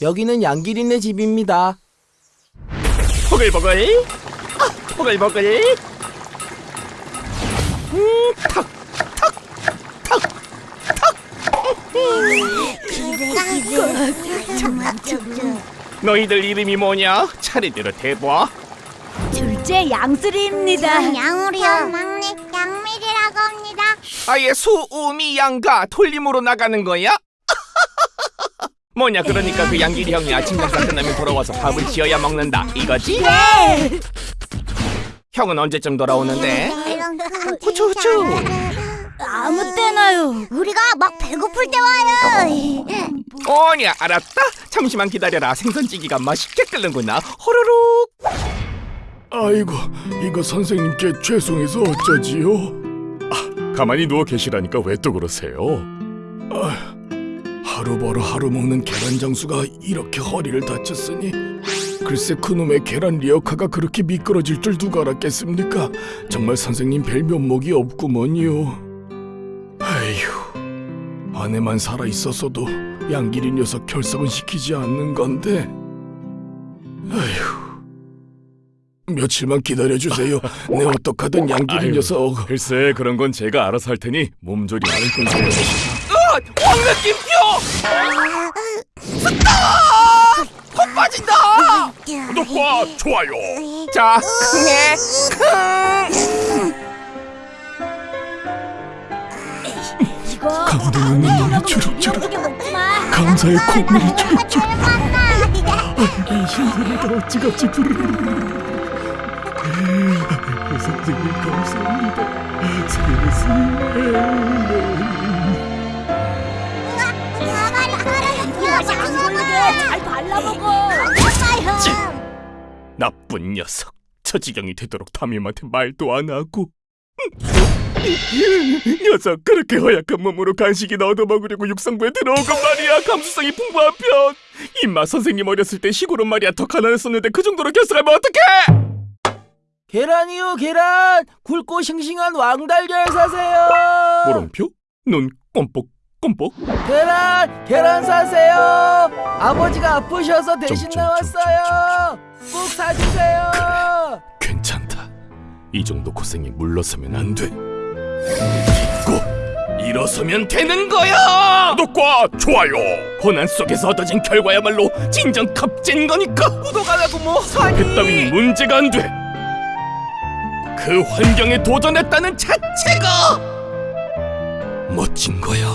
여기는 양기린의 집입니다. 보글보글 아, 보글보글 음, 턱, 턱, 턱, 너희들 이름이 뭐냐? 차례대로 대봐 둘째 양쓰리입니다. 양우리요 막내 양미리라고 합니다 아예 수우미 양가 돌림으로 나가는 거야? 뭐냐 그러니까 그 양길이 형이 아침 장사 끝나면 돌아와서 밥을 지어야 먹는다 이거지? 네. 형은 언제쯤 돌아오는데? 후추 후추 아무 때나요. 우리가 막 배고플 때 와요 오냐 알았다 잠시만 기다려라 생선찌개가 맛있게 끓는구나 호로록 아이고, 이거 선생님께 죄송해서 어쩌지요? 아, 가만히 누워 계시라니까 왜 또 그러세요? 아, 하루 벌어 하루 먹는 계란 장수가 이렇게 허리를 다쳤으니 글쎄 그놈의 계란 리어카가 그렇게 미끄러질 줄 누가 알았겠습니까? 정말 선생님 별 면목이 없구먼요. 아휴, 아내만 살아 있었어도 양길이 녀석 결석은 시키지 않는 건데. 아휴. 며칠만 기다려 주세요. 내 어떡하든 양길이 녀석. 글쎄 그런 건 제가 알아서 할 테니 몸조리 안 끊세요. 으! 황 느낌표! 스탑! 코 빠진다! 구독과 좋아요. 자, 흥해! 감동의 눈물이 마. 감사의 콧물이 주룩주룩. 잘 신소리가 어찌같이 부르르르. 선생님 감사합니다. 세상에. 잘 발라먹어. 나쁜 녀석. 처지경이 되도록 담임한테 말도 안 하고. 녀석 그렇게 허약한 몸으로 간식이나 얻어먹으려고 육상부에 들어온 건 말이야 감수성이 풍부한 편 임마 선생님 어렸을 때 시골은 말이야 더 가난했었는데 그 정도로 결석하면 어떡해 계란이요, 계란! 굵고 싱싱한 왕달걀 사세요! 물음표? 눈 꼼뻑 꼼뻑 계란! 계란 사세요! 아버지가 아프셔서 대신 좀, 나왔어요! 꼭 사주세요! 괜찮다 이 정도 고생에 물러서면 안돼 잊고 일어서면 되는 거야! 구독과 좋아요 고난 속에서 얻어진 결과야말로 진정 값진 거니까! 구독 안 하고 뭐 하니? 그따윈 문제가 안 돼 그 환경에 도전했다는 자체가 멋진 거야